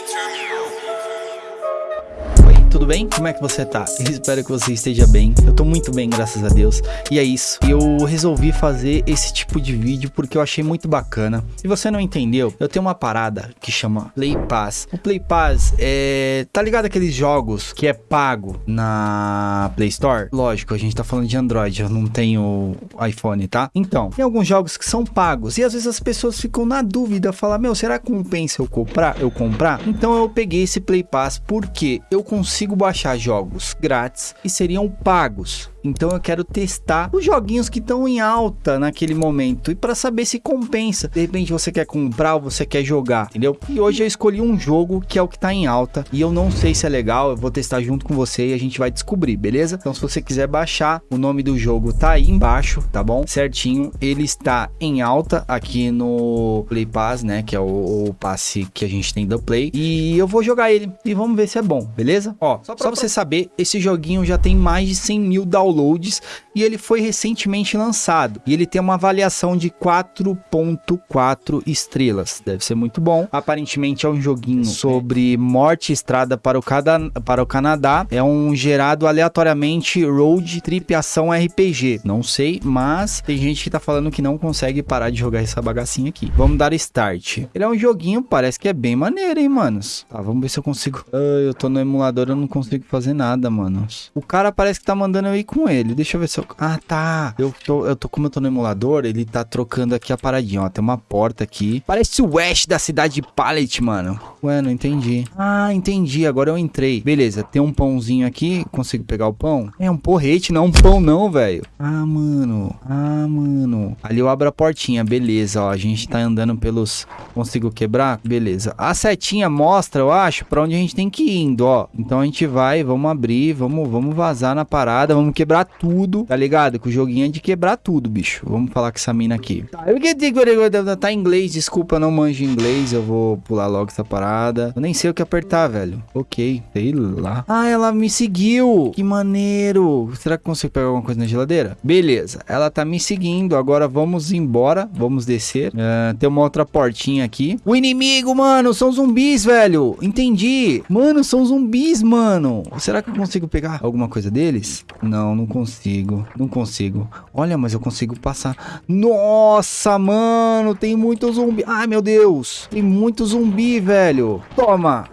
Oi, tudo bem? Como é que você tá? Espero que você esteja bem. Eu tô muito bem, graças a Deus. E é isso. Eu resolvi fazer esse tipo de vídeo porque eu achei muito bacana. Se você não entendeu, eu tenho uma parada que chama Play Pass. O Play Pass é. Tá ligado aqueles jogos que é pago na Play Store? Lógico, a gente tá falando de Android, eu não tenho iPhone, tá? Então, tem alguns jogos que são pagos e às vezes as pessoas ficam na dúvida, falar, meu, será que compensa eu comprar? Eu comprar? Então eu peguei esse Play Pass porque eu consigo baixar jogos grátis e seriam pagos. Então eu quero testar os joguinhos que estão em alta naquele momento e para saber se compensa. De repente você quer comprar ou você quer jogar, entendeu? E hoje eu escolhi um jogo que é o que tá em alta e eu não sei se é legal, eu vou testar junto com você e a gente vai descobrir, beleza? Então se você quiser baixar, o nome do jogo tá aí embaixo, tá bom? Certinho, ele está em alta aqui no Play Pass, né, que é o, o passe que a gente tem do Play e eu vou jogar ele e vamos ver se é bom, beleza? Ó, só pra, só pra você saber, esse joguinho já tem mais de 100 mil downloads e ele foi recentemente lançado. E ele tem uma avaliação de 4.4 estrelas. Deve ser muito bom. Aparentemente é um joguinho sobre morte e estrada para o, cada, para o Canadá. É um gerado aleatoriamente road trip ação RPG. Não sei, mas tem gente que tá falando que não consegue parar de jogar essa bagacinha aqui. Vamos dar start. Ele é um joguinho, parece que é bem maneiro, hein, manos? Tá, vamos ver se eu consigo... Ah, eu tô no emulador, eu não consigo fazer nada, manos. O cara parece que tá mandando eu ir com ele. Deixa eu ver se eu... Ah, tá. Eu tô, eu tô, como eu tô no emulador, ele tá trocando aqui a paradinha, ó. Tem uma porta aqui. Parece o West da cidade de Pallet, mano. Ué, não entendi. Ah, entendi. Agora eu entrei. Beleza, tem um pãozinho aqui. Consigo pegar o pão? É um porrete, não um pão não, velho. Ah, mano. Ah, mano. Ali eu abro a portinha. Beleza, ó. A gente tá andando pelos... Consigo quebrar? Beleza. A setinha mostra, eu acho, pra onde a gente tem que ir indo, ó. Então a gente vai, vamos abrir, vamos, vamos vazar na parada, vamos quebrar tudo, tá ligado? Que o joguinho é de quebrar tudo, bicho. Vamos falar com essa mina aqui. Tá, tá em inglês, desculpa, não manjo inglês. Eu vou pular logo essa parada. Eu nem sei o que apertar, velho. Ok, sei lá. Ah, ela me seguiu. Que maneiro. Será que consigo pegar alguma coisa na geladeira? Beleza, ela tá me seguindo. Agora vamos embora. Vamos descer. Uh, tem uma outra portinha aqui. O inimigo, mano, são zumbis, velho. Entendi. Mano, são zumbis, mano. Será que eu consigo pegar alguma coisa deles? Não, não consigo. Não consigo. Olha, mas eu consigo passar. Nossa, mano, tem muito zumbi. Ai, meu Deus. Tem muito zumbi, velho. Toma.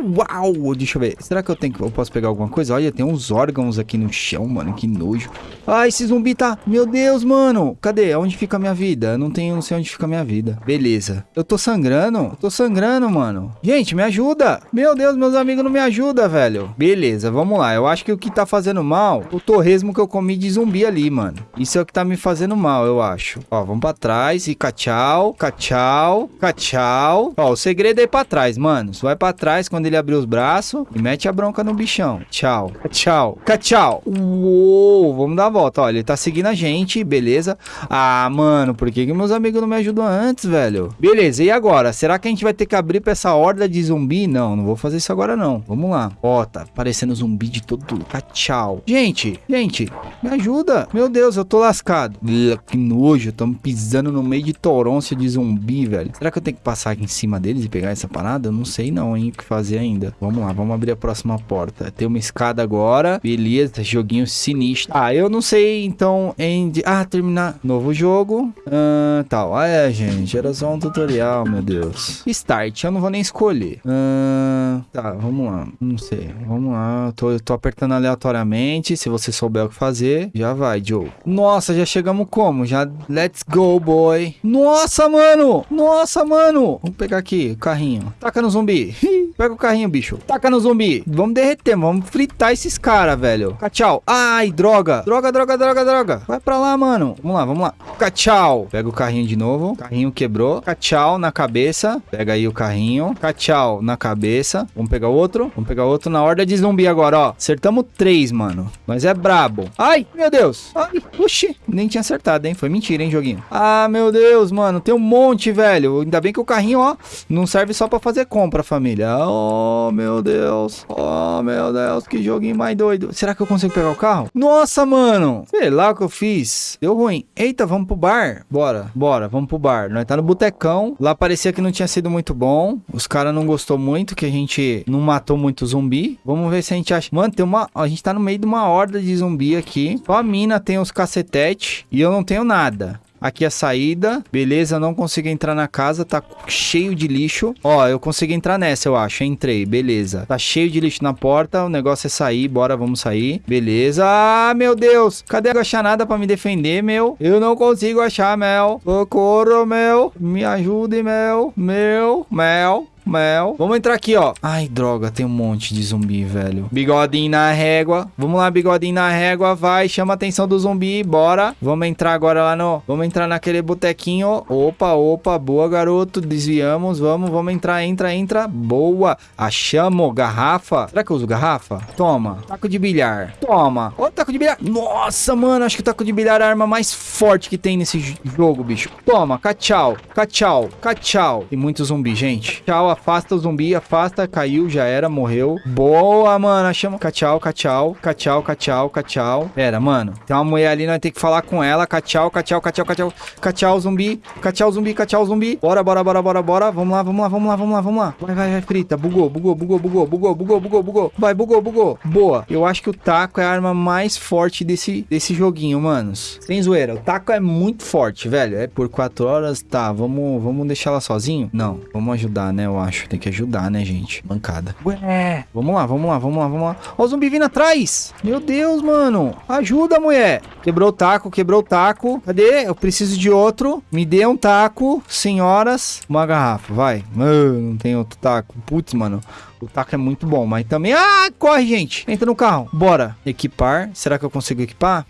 Uau, deixa eu ver. Será que eu tenho eu posso pegar alguma coisa? Olha, tem uns órgãos aqui no chão, mano. Que nojo. Ai, esse zumbi tá... Meu Deus, mano. Cadê? Onde fica a minha vida? Eu não tenho, não sei onde fica a minha vida. Beleza. Eu tô sangrando. Eu tô sangrando, mano. Gente, me ajuda. Meu Deus, meus amigos não me ajudam, velho. Beleza, vamos lá. Eu acho que o que tá fazendo mal, o torresmo que eu comi de zumbi ali, mano. Isso é o que tá me fazendo mal, eu acho. Ó, vamos pra trás e cachau, cachau, cachau. Ó, o segredo é ir pra trás, mano. Você vai pra trás quando ele abrir os braços e mete a bronca no bichão. Tchau, tchau, tchau. Uou, vamos dar a volta. Ó, ele tá seguindo a gente, beleza. Ah, mano, por que, que meus amigos não me ajudam antes, velho? Beleza, e agora? Será que a gente vai ter que abrir pra essa horda de zumbi? Não, não vou fazer isso agora não. Vamos lá. Ó, tá parecendo zumbi de todo lugar. Tchau. Gente, gente, me ajuda. Meu Deus, eu tô lascado. Que nojo, estamos pisando no meio de torôncia de zumbi, velho. Será que eu tenho que passar aqui em cima deles e pegar essa parada? Eu não sei não, hein, o que fazer ainda. Vamos lá, vamos abrir a próxima porta. Tem uma escada agora. Beleza, joguinho sinistro. Ah, eu não sei, então, em... Ah, terminar. Novo jogo. Ah, tal. Ah, é, gente. Era só um tutorial, meu Deus. Start, eu não vou nem escolher. Ah, tá, vamos lá. Não sei. Vamos lá. Eu tô, eu tô apertando aleatoriamente. Se você souber o que fazer, já vai, Joe. Nossa, já chegamos como? Já... Let's go, boy. Nossa, mano. Nossa, mano. Vamos pegar aqui o carrinho. Taca no zumbi. Pega o carrinho, bicho. Taca no zumbi. Vamos derreter, vamos fritar esses caras, velho. Tchau. Ai, droga. Droga, droga, droga, droga. Vai pra lá, mano. Vamos lá, vamos lá. Tchau. Pega o carrinho de novo. Carrinho quebrou. Tchau na cabeça. Pega aí o carrinho. Tchau na cabeça. Vamos pegar outro. Vamos pegar outro na horda de zumbi agora, ó. Acertamos três, mano. Mas é brabo. Ai, meu Deus. Ai, oxi. Nem tinha acertado, hein. Foi mentira, hein, joguinho. Ah, meu Deus, mano. Tem um monte, velho. Ainda bem que o carrinho, ó, não serve só pra fazer compra, família. Ó, Oh, meu Deus. Oh, meu Deus. Que joguinho mais doido. Será que eu consigo pegar o carro? Nossa, mano. Sei lá o que eu fiz. Deu ruim. Eita, vamos pro bar? Bora, bora. Vamos pro bar. Nós tá no botecão. Lá parecia que não tinha sido muito bom. Os caras não gostou muito que a gente não matou muito zumbi. Vamos ver se a gente acha... Mano, tem uma... A gente tá no meio de uma horda de zumbi aqui. Só a mina tem os cacetete e eu não tenho nada. Aqui a saída. Beleza, não consigo entrar na casa. Tá cheio de lixo. Ó, eu consigo entrar nessa, eu acho. Entrei, beleza. Tá cheio de lixo na porta. O negócio é sair. Bora, vamos sair. Beleza. Ah, meu Deus. Cadê a achar nada pra me defender, meu? Eu não consigo achar, Mel. Socorro, meu. Me ajude, Mel. Meu. Mel. Mel. Vamos entrar aqui, ó. Ai, droga, tem um monte de zumbi, velho. Bigodinho na régua. Vamos lá, bigodinho na régua. Vai, chama a atenção do zumbi. Bora. Vamos entrar agora lá no... Vamos entrar naquele botequinho. Opa, opa. Boa, garoto. Desviamos. Vamos, vamos entrar. Entra, entra. Boa. Achamos. Garrafa. Será que eu uso garrafa? Toma. Taco de bilhar. Toma. Ó, taco de bilhar. Nossa, mano. Acho que o taco de bilhar é a arma mais forte que tem nesse jogo, bicho. Toma. Cachau. Cachau. Cachau. Tem muito zumbi, gente. Tchau afasta o zumbi, afasta, caiu, já era, morreu. Boa, mano, chama. Cachau, cachau, cachau, cachau, cachau. Pera, mano, tem uma mulher ali, nós temos que falar com ela. Cachau, cachau, cachau, cachau, cachau, zumbi, cachau, zumbi, cachau, zumbi. Bora, bora, bora, bora, bora. Vamos lá, vamos lá, vamos lá, vamos lá, vamos lá. Vai, vai, vai, frita. Bugou, bugou, bugou, bugou, bugou, bugou, bugou, bugou. Vai, bugou, bugou. Boa. Eu acho que o taco é a arma mais forte desse, desse joguinho, manos. Sem zoeira, o taco é muito forte, velho. É por quatro horas, tá, vamos, vamos deixar ela sozinho? Não, vamos ajudar, né, eu acho. Tem que ajudar, né, gente? Bancada. Ué. Vamos lá, vamos lá, vamos lá, vamos lá. Ó o zumbi vindo atrás. Meu Deus, mano. Ajuda, mulher. Quebrou o taco, quebrou o taco. Cadê? Eu preciso de outro. Me dê um taco, senhoras. Uma garrafa, vai. não tem outro taco. Putz, mano. O taco é muito bom, mas também... Ah, corre, gente. Entra no carro. Bora. Equipar. Será que eu consigo equipar?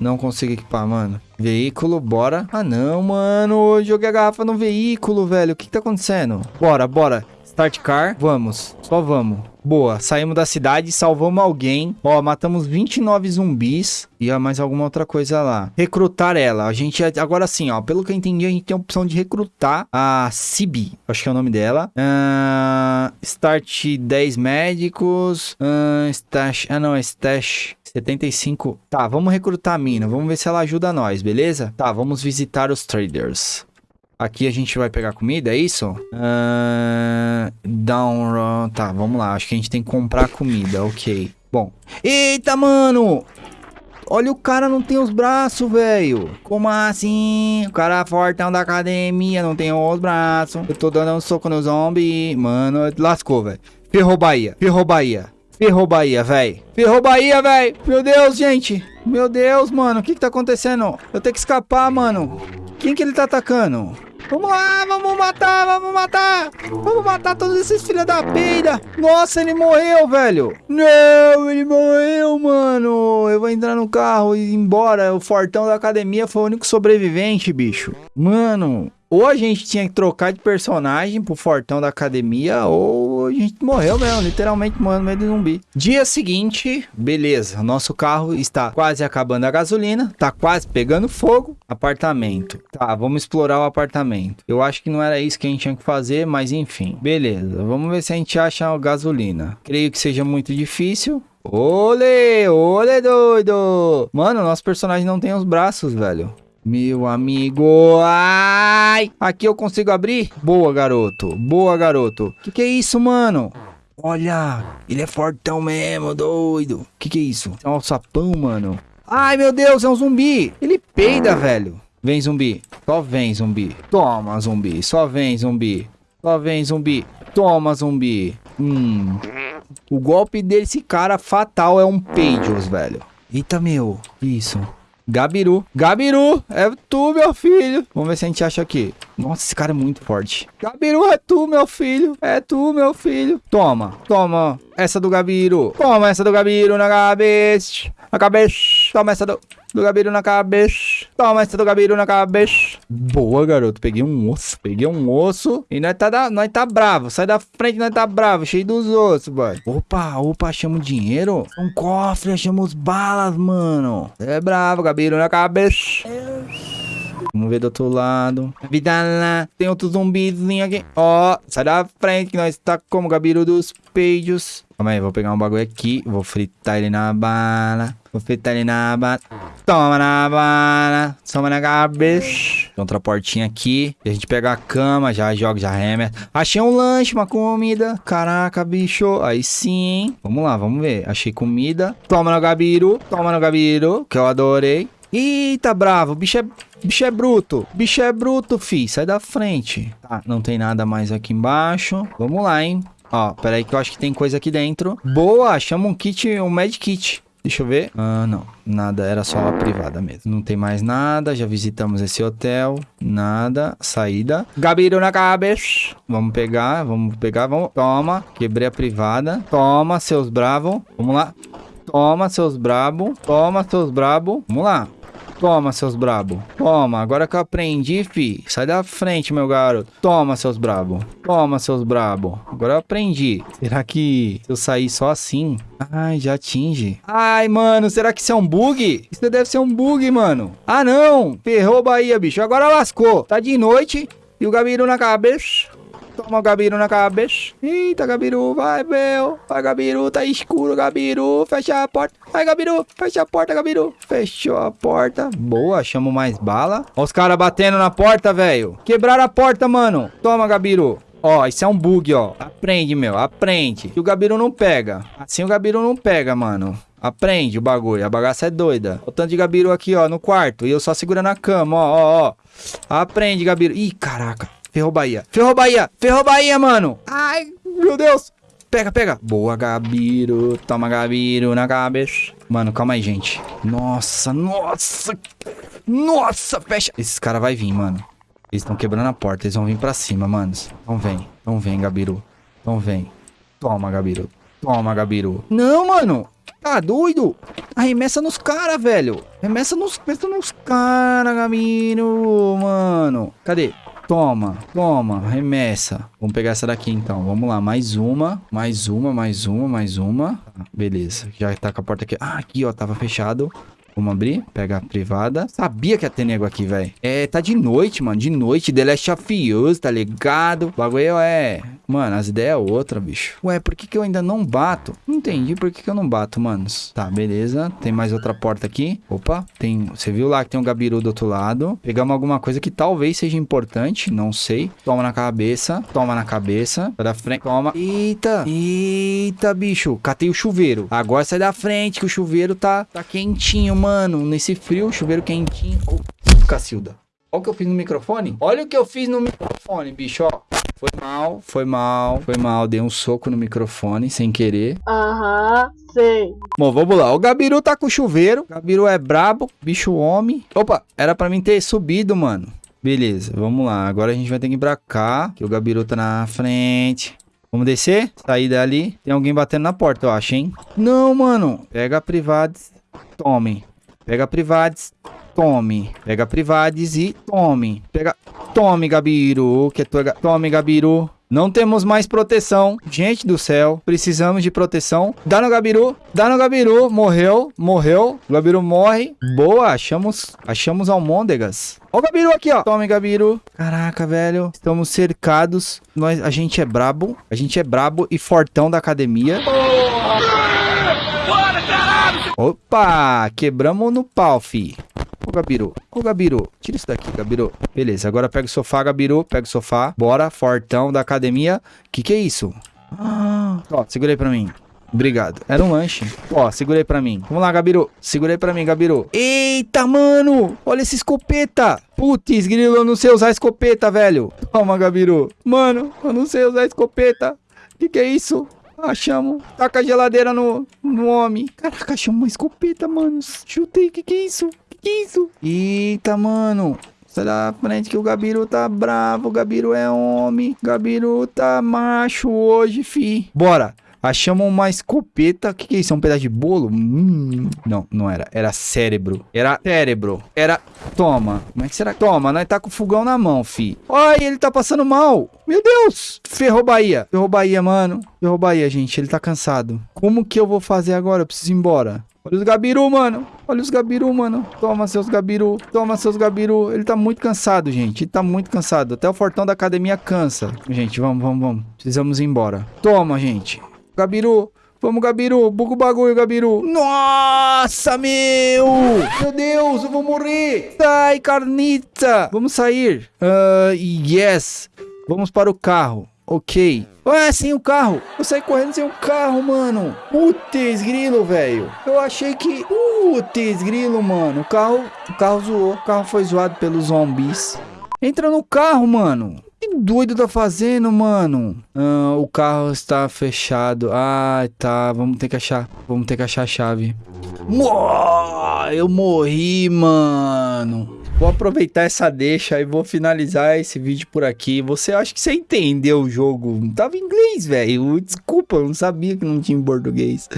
Não consigo equipar, mano. Veículo, bora. Ah, não, mano. Joguei a garrafa no veículo, velho. O que, que tá acontecendo? Bora, bora. Start car. Vamos. Só vamos. Boa, saímos da cidade, salvamos alguém. Ó, matamos 29 zumbis e há mais alguma outra coisa lá. Recrutar ela. A gente, agora sim, ó, pelo que eu entendi, a gente tem a opção de recrutar a Cibi. Acho que é o nome dela. Uh, start 10 médicos. Uh, stash, ah não, é stash 75. Tá, vamos recrutar a mina. Vamos ver se ela ajuda nós, beleza? Tá, vamos visitar os traders. Aqui a gente vai pegar comida, é isso? Uh, down, tá, vamos lá. Acho que a gente tem que comprar comida, ok. Bom. Eita, mano! Olha, o cara não tem os braços, velho. Como assim? O cara é fortão da academia, não tem os braços. Eu tô dando um soco no zombie. Mano, lascou, velho. Ferrou Bahia, ferrou Bahia. Ferrou Bahia, velho. Ferrou Bahia, velho. Meu Deus, gente. Meu Deus, mano. O que que tá acontecendo? Eu tenho que escapar, mano. Quem que ele tá atacando? Vamos lá, vamos matar, vamos matar. Vamos matar todos esses filhos da peida. Nossa, ele morreu, velho. Não, ele morreu, mano. Eu vou entrar no carro e ir embora. O fortão da academia foi o único sobrevivente, bicho. Mano, ou a gente tinha que trocar de personagem pro fortão da academia, ou a gente morreu mesmo, literalmente morreu no meio de zumbi. Dia seguinte, beleza, nosso carro está quase acabando a gasolina, tá quase pegando fogo. Apartamento. Tá, vamos explorar o apartamento. Eu acho que não era isso que a gente tinha que fazer, mas enfim. Beleza, vamos ver se a gente acha gasolina. Creio que seja muito difícil. Olê, olê doido. Mano, nosso personagem não tem os braços, velho. Meu amigo, ai! Aqui eu consigo abrir? Boa, garoto. Boa, garoto. Que que é isso, mano? Olha, ele é fortão mesmo, doido. Que que é isso? É um alçapão, mano. Ai, meu Deus, é um zumbi. Ele peida, velho. Vem, zumbi. Só vem, zumbi. Toma, zumbi. Só vem, zumbi. Só vem, zumbi. Toma, zumbi. Hum. O golpe desse cara fatal é um Pages, velho. Eita, meu. Isso. Gabiru. Gabiru, é tu, meu filho. Vamos ver se a gente acha aqui. Nossa, esse cara é muito forte. Gabiru, é tu, meu filho. É tu, meu filho. Toma, toma. Essa do Gabiru. Toma essa do Gabiru na cabeça. Na cabeça. Toma essa do do Gabiru na cabeça. Toma essa do Gabiru na cabeça. Boa, garoto. Peguei um osso. Peguei um osso. E nós tá, da, nós tá bravo. Sai da frente, nós tá bravo. Cheio dos ossos, boy. Opa, opa, achamos dinheiro. Um cofre, achamos balas, mano. É bravo, Gabiru na cabeça. Vamos ver do outro lado. Vida lá. Tem outro zumbizinho aqui. Ó, sai da frente que nós tá como Gabiru dos peidos. Calma aí, vou pegar um bagulho aqui. Vou fritar ele na bala. Vou fritar ele na bala. Toma na bala. Toma na cabeça. Tem outra portinha aqui. A gente pega a cama, já joga, já remete. Achei um lanche, uma comida. Caraca, bicho. Aí sim. Vamos lá, vamos ver. Achei comida. Toma no Gabiru. Toma no Gabiru, que eu adorei. Eita, bravo. Bicho é Bicho é bruto. Bicho é bruto, fi. Sai da frente. Tá, não tem nada mais aqui embaixo. Vamos lá, hein. Ó, peraí que eu acho que tem coisa aqui dentro. Boa, chama um kit, um med kit. Deixa eu ver. Ah, não. Nada, era só a privada mesmo. Não tem mais nada. Já visitamos esse hotel. Nada. Saída. Gabiru na cabeça. Vamos pegar, vamos pegar, vamos. Toma. Quebrei a privada. Toma, seus bravos. Vamos lá. Toma, seus brabo. Toma, seus brabo. Vamos lá. Toma, seus brabo. Toma, agora que eu aprendi, fi. Sai da frente, meu garoto. Toma, seus brabo. Toma, seus brabo. Agora eu aprendi. Será que se eu sair só assim... Ai, já atinge. Ai, mano, será que isso é um bug? Isso deve ser um bug, mano. Ah, não. Ferrou Bahia, bicho. Agora lascou. Tá de noite e o Gabiru na cabeça. Toma o Gabiru na cabeça. Eita, Gabiru, vai, meu. Vai, Gabiru, tá escuro, Gabiru. Fecha a porta. Vai, Gabiru, fecha a porta, Gabiru. Fechou a porta. Boa, chamo mais bala. Ó os caras batendo na porta, velho. Quebraram a porta, mano. Toma, Gabiru. Ó, isso é um bug, ó. Aprende, meu, aprende. E o Gabiru não pega. Assim o Gabiru não pega, mano. Aprende o bagulho. A bagaça é doida. O tanto de Gabiru aqui, ó, no quarto. E eu só segurando a cama, ó, ó, ó. Aprende, Gabiru. Ih, caraca. Ferrou Bahia. Ferrou Bahia. Ferrou Bahia, mano. Ai, meu Deus. Pega, pega. Boa, Gabiru. Toma, Gabiru na cabeça. Mano, calma aí, gente. Nossa, nossa. Nossa, fecha. Esses caras vai vir, mano. Eles estão quebrando a porta. Eles vão vir pra cima, manos. Então vem. Então vem, Gabiru. Então vem. Toma, Gabiru. Toma, Gabiru. Não, mano. Tá doido? Arremessa nos caras, velho. Arremessa nos, arremessa nos caras, Gabiru, mano. Cadê? Toma, toma, remessa. Vamos pegar essa daqui então. Vamos lá, mais uma, mais uma, mais uma, mais uma. beleza, já tá com a porta aqui. Ah, aqui ó, tava fechado. Vamos abrir, pega a privada. Sabia que ia ter nego aqui, velho. É, tá de noite, mano. De noite, The Last of Us, tá ligado? O bagulho é... Mano, as ideias é outra, bicho. Ué, por que que eu ainda não bato? Não entendi por que que eu não bato, manos. Tá, beleza. Tem mais outra porta aqui. Opa, tem... Você viu lá que tem um gabiru do outro lado. Pegamos alguma coisa que talvez seja importante, não sei. Toma na cabeça. Toma na cabeça. Sai da frente. Toma. Eita. Eita, bicho. Catei o chuveiro. Agora sai da frente que o chuveiro tá, tá quentinho, mano, nesse frio, chuveiro quentinho. Oh, Cacilda. Olha o que eu fiz no microfone. Olha o que eu fiz no microfone, bicho, ó. Foi mal, foi mal, foi mal. Dei um soco no microfone sem querer. Aham, sei. Bom, vamos lá. O Gabiru tá com o chuveiro. O Gabiru é brabo, bicho homem. Opa, era pra mim ter subido, mano. Beleza, vamos lá. Agora a gente vai ter que ir pra cá, que o Gabiru tá na frente. Vamos descer? Sair dali. Tem alguém batendo na porta, eu acho, hein? Não, mano. Pega a Privades. Tome. Pega Privades, tome. Pega Privades e tome. Pega, tome, Gabiru, que é tua... Tome, Gabiru. Não temos mais proteção. Gente do céu, precisamos de proteção. Dá no Gabiru, dá no Gabiru. Morreu, morreu. O Gabiru morre. Boa, achamos, achamos almôndegas. Ó o Gabiru aqui, ó. Tome, Gabiru. Caraca, velho. Estamos cercados. Nós, a gente é brabo. A gente é brabo e fortão da academia. Opa! Quebramos no pau, fi. Ô, Gabiru. Ô, Gabiru. Tira isso daqui, Gabiru. Beleza, agora pega o sofá, Gabiru. Pega o sofá. Bora, fortão da academia. Que que é isso? Ah, ó, segurei pra mim. Obrigado. Era um lanche. Ó, segurei pra mim. Vamos lá, Gabiru. Segurei pra mim, Gabiru. Eita, mano. Olha essa escopeta. Putz, grilo, eu não sei usar escopeta, velho. Toma, Gabiru. Mano, eu não sei usar escopeta. Que que é isso? Achamos. Taca a geladeira no, no homem. Caraca, achamos uma escopeta, mano. Chutei. Que que é isso? Que que é isso? Eita, mano. Sai da frente que o Gabiru tá bravo. O Gabiru é homem. Gabiru tá macho hoje, fi. Bora. Achamos uma escopeta. O que, que é isso? É um pedaço de bolo? Hum, não, não era. Era cérebro. Era cérebro. Era. Toma. Como é que será? Toma, nós tá com o fogão na mão, fi. Olha, ele tá passando mal. Meu Deus. Ferrou Bahia. Ferrou Bahia, mano. Ferrou Bahia, gente. Ele tá cansado. Como que eu vou fazer agora? Eu preciso ir embora. Olha os gabiru, mano. Olha os gabiru, mano. Toma seus gabiru. Toma seus gabiru. Ele tá muito cansado, gente. Ele tá muito cansado. Até o fortão da academia cansa. Gente, vamos, vamos, vamos. Precisamos ir embora. Toma, gente. Gabiru. Vamos, Gabiru. Buga o bagulho, Gabiru. Nossa, meu. Meu Deus, eu vou morrer. Sai, carnita. Vamos sair. Uh, yes. Vamos para o carro. Ok. Ué, sem o carro. Eu saí correndo sem o carro, mano. Putz, grilo, velho. Eu achei que... Putz, grilo, mano. O carro... O carro zoou. O carro foi zoado pelos zombies. Entra no carro, mano. Que doido tá fazendo, mano? Ah, o carro está fechado. Ah, tá. Vamos ter que achar. Vamos ter que achar a chave. Uou, eu morri, mano. Vou aproveitar essa deixa e vou finalizar esse vídeo por aqui. Você acha que você entendeu o jogo? Tava em inglês, velho. Desculpa, eu não sabia que não tinha em português.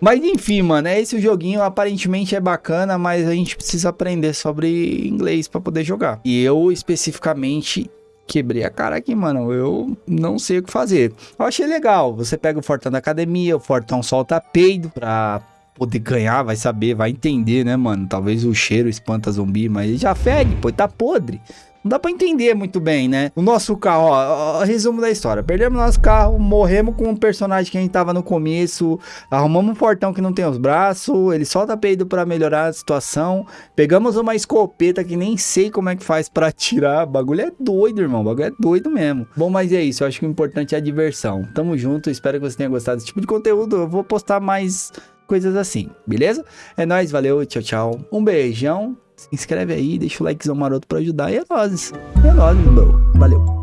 Mas enfim, mano, é esse o joguinho. Aparentemente é bacana, mas a gente precisa aprender sobre inglês para poder jogar. E eu especificamente quebrei a cara aqui, mano. Eu não sei o que fazer. Eu achei legal. Você pega o Fortão da academia, o Fortão solta peido pra poder ganhar, vai saber, vai entender, né, mano? Talvez o cheiro espanta zumbi, mas ele já fede, pô, tá podre. Não dá pra entender muito bem, né? O nosso carro, ó, ó, resumo da história. Perdemos nosso carro, morremos com um personagem que a gente tava no começo, arrumamos um portão que não tem os braços, ele solta peido pra melhorar a situação, pegamos uma escopeta que nem sei como é que faz pra atirar, o bagulho é doido, irmão, o bagulho é doido mesmo. Bom, mas é isso, eu acho que o importante é a diversão. Tamo junto, espero que você tenha gostado desse tipo de conteúdo, eu vou postar mais coisas assim, beleza? É nóis, valeu, tchau, tchau. Um beijão, se inscreve aí, deixa o likezão maroto pra ajudar e é nóis. É nóis, meu. Valeu.